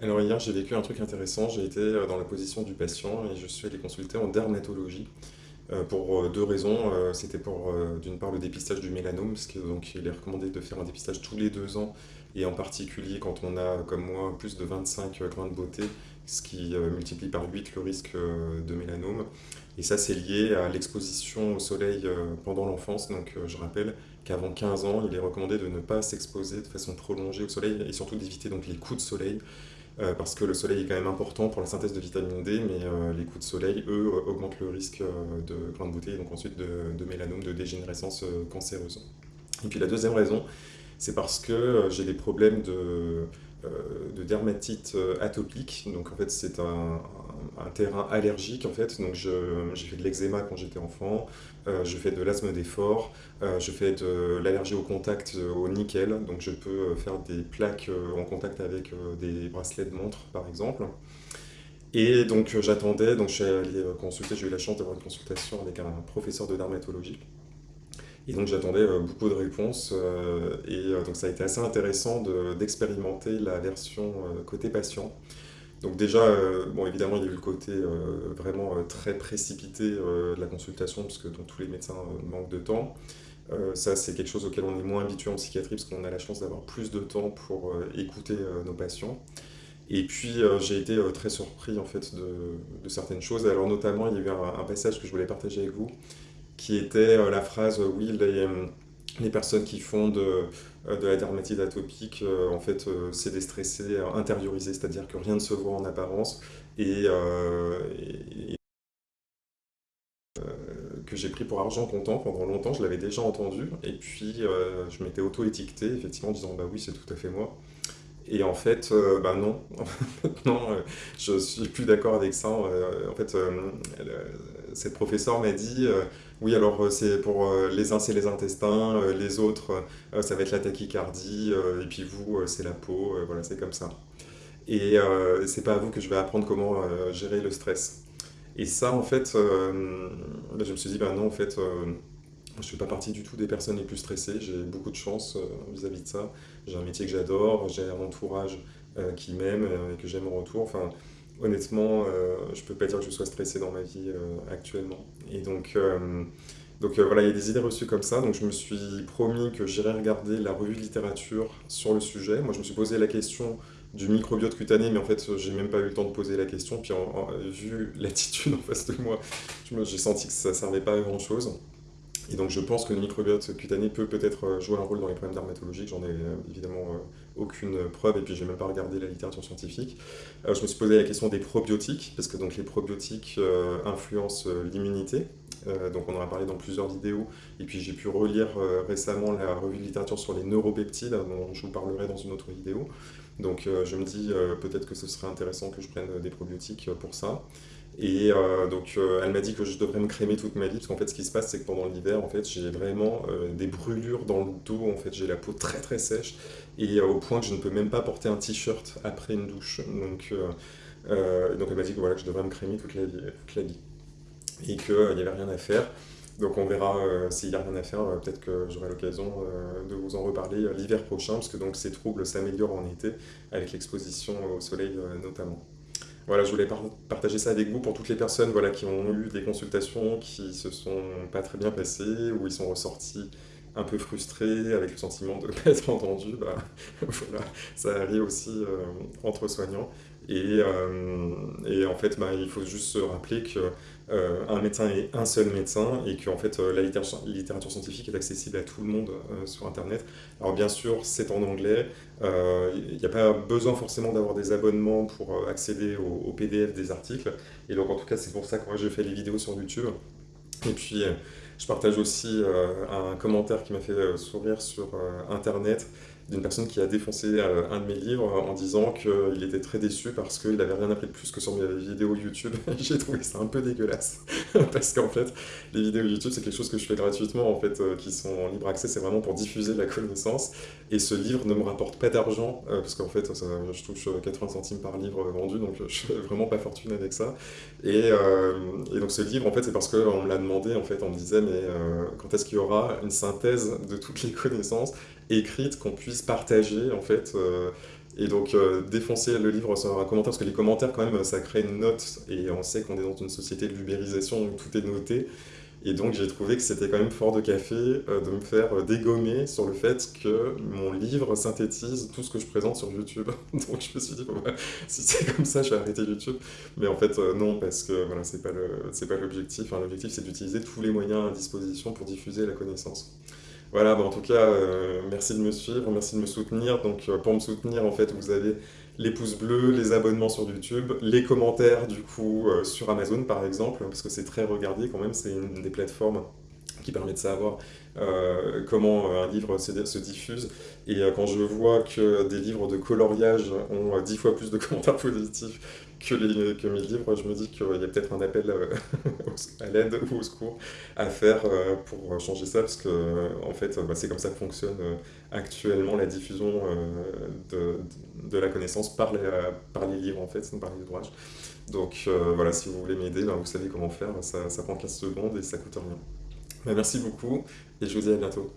Alors hier, j'ai vécu un truc intéressant. J'ai été euh, dans la position du patient et je suis allé consulter en dermatologie euh, pour euh, deux raisons. C'était pour, d'une part, le dépistage du mélanome, parce que donc il est recommandé de faire un dépistage tous les deux ans, et en particulier quand on a, comme moi, plus de 25 grains de beauté, ce qui multiplie par 8 le risque de mélanome. Et ça, c'est lié à l'exposition au soleil pendant l'enfance. Donc, je rappelle qu'avant 15 ans, il est recommandé de ne pas s'exposer de façon prolongée au soleil et surtout d'éviter donc les coups de soleil euh, parce que le soleil est quand même important pour la synthèse de vitamine D, mais euh, les coups de soleil, eux, euh, augmentent le risque de grains de beauté et donc ensuite de, de mélanome, de dégénérescence cancéreuse. Et puis la deuxième raison, c'est parce que j'ai des problèmes de, de dermatite euh, atopique. Donc en fait, c'est un, terrain allergique en fait. Donc j'ai fait de l'eczéma quand j'étais enfant, euh, je fais de l'asthme d'effort, euh, je fais de l'allergie au contact euh, au nickel. Donc je peux euh, faire des plaques euh, en contact avec euh, des bracelets de montre par exemple. Et donc euh, j'attendais, donc je allé euh, consulter, j'ai eu la chance d'avoir une consultation avec un professeur de dermatologie. Et donc j'attendais euh, beaucoup de réponses euh, et euh, donc ça a été assez intéressant de- d'expérimenter la version côté patient. Donc déjà, bon évidemment il y a eu le côté vraiment très précipité de la consultation parce que tous les médecins manquent de temps. Ça c'est quelque chose auquel on est moins habitué en psychiatrie parce qu'on a la chance d'avoir plus de temps pour écouter nos patients. Et puis j'ai été très surpris en fait de, de certaines choses. Alors notamment il y a eu un passage que je voulais partager avec vous qui était euh, la phrase euh, oui, les, euh, les personnes qui font de, de la dermatite atopique, en fait, c'est déstressé, euh, intériorisé, c'est-à-dire que rien ne se voit en apparence et, que j'ai pris pour argent comptant pendant longtemps, je l'avais déjà entendu et puis je m'étais auto-étiqueté effectivement en disant bah oui, c'est tout à fait moi. Et en fait, bah non, non, euh, je suis plus d'accord avec ça. Euh, en fait, euh, cette professeure m'a dit, oui, alors c'est pour les uns c'est les intestins, les autres ça va être la tachycardie, et puis vous c'est la peau, voilà, c'est comme ça. Et c'est pas à vous que je vais apprendre comment gérer le stress. Et ça, en fait, bah, je me suis dit, bah non, en fait, je fais pas partie du tout des personnes les plus stressées. J'ai beaucoup de chance euh, vis-à-vis de ça. J'ai un métier que j'adore, j'ai un entourage euh, qui m'aime euh, et que j'aime en retour. Enfin, honnêtement, je peux pas dire que je sois stressé dans ma vie actuellement. Et donc, donc voilà, il y a des idées reçues comme ça. Donc je me suis promis que j'irai regarder la revue de littérature sur le sujet. Moi, je me suis posé la question du microbiote cutané, mais en fait, j'ai même pas eu le temps de poser la question. Puis, vu l'attitude en face de moi, j'ai senti que ça servait pas à grand-chose. Et donc je pense que le microbiote cutané peut peut-être euh, jouer un rôle dans les problèmes dermatologiques, j'en ai euh, évidemment euh, aucune preuve et puis j'ai même pas regardé la littérature scientifique. Je me suis posé la question des probiotiques, parce que donc les probiotiques influencent l'immunité, donc on en a parlé dans plusieurs vidéos, et puis j'ai pu relire récemment la revue de littérature sur les neuropeptides, dont je vous parlerai dans une autre vidéo. Donc je me dis peut-être que ce serait intéressant que je prenne des probiotiques pour ça. Et euh, donc, euh, elle m'a dit que je devrais me crémer toute ma vie, parce qu'en fait, ce qui se passe, c'est que pendant l'hiver, en fait, j'ai vraiment euh, des brûlures dans le dos. En fait, j'ai la peau très très sèche, et au point que je ne peux même pas porter un t-shirt après une douche. Donc, donc elle m'a dit que voilà, je devrais me crémer toute la vie, toute la vie, et qu'il n'y avait rien à faire. Donc on verra s'il n'y a rien à faire, peut-être que j'aurai l'occasion de vous en reparler l'hiver prochain, parce que donc ces troubles s'améliorent en été avec l'exposition au soleil notamment. Voilà, je voulais par- partager ça avec vous pour toutes les personnes qui ont eu des consultations qui se sont pas très bien passées, où ils sont ressortis un peu frustrés, avec le sentiment de ne pas être entendus. Bah, voilà, ça arrive aussi euh, entre soignants. Et, euh, et en fait, bah, il faut juste se rappeler que euh, médecin est un seul médecin et que en fait, la littérature, scientifique est accessible à tout le monde sur Internet. Alors bien sûr, c'est en anglais, Il n'y a pas besoin forcément d'avoir des abonnements pour accéder au, PDF des articles. Et donc en tout cas, c'est pour ça que moi je fais les vidéos sur YouTube. Et puis je partage aussi euh, un commentaire qui m'a fait euh, sourire sur euh, Internet d'une personne qui a défoncé euh, un de mes livres en disant qu'il était très déçu parce qu'il n'avait rien appris de plus que sur mes vidéos YouTube. J'ai trouvé ça un peu dégueulasse parce qu'en fait, les vidéos YouTube, c'est quelque chose que je fais gratuitement en fait, euh, qui sont en libre accès, c'est vraiment pour diffuser la connaissance. Et ce livre ne me rapporte pas d'argent, euh, parce qu'en fait, je touche euh, 80 centimes par livre vendu, donc euh, je suis vraiment pas fortuné avec ça. Et, euh, donc ce livre, en fait, c'est parce qu'on me l'a demandé, en fait, on me disait, mais euh, quand est-ce qu'il y aura une synthèse de toutes les connaissances? Écrites qu'on puisse partager, en fait, euh, Et donc, euh, défoncer le livre sur un commentaire, parce que les commentaires, quand même, ça crée une note, et on sait qu'on est dans une société de l'ubérisation où tout est noté. Et donc j'ai trouvé que c'était quand même fort de café euh, de me faire euh, dégommer sur le fait que mon livre synthétise tout ce que je présente sur YouTube. donc je me suis dit, bah, si c'est comme ça, je vais arrêter YouTube. Mais en fait, euh, non, parce que voilà, c'est pas pas l'objectif. l'objectif, c'est d'utiliser tous les moyens à disposition pour diffuser la connaissance. Voilà, bah, en tout cas, merci de me suivre, merci de me soutenir. Donc pour me soutenir, en fait, vous avez les pouces bleus, les abonnements sur YouTube, les commentaires du coup euh, sur Amazon par exemple, parce que c'est très regardé quand même, c'est une des plateformes qui permet de savoir euh, comment euh, un livre se, se diffuse. Et quand je vois que des livres de coloriage ont dix fois plus de commentaires positifs que, les, que mes livres, je me dis qu'il y a peut-être un appel à l'aide ou au secours à faire pour changer ça, parce que en fait, bah, c'est comme ça que fonctionne actuellement la diffusion de, la connaissance par les, par les livres, en fait, par les ouvrages. Donc voilà, si vous voulez m'aider, ben, vous savez comment faire, ça, ça prend 15 secondes et ça coûte rien. Ben, merci beaucoup et je vous dis à bientôt.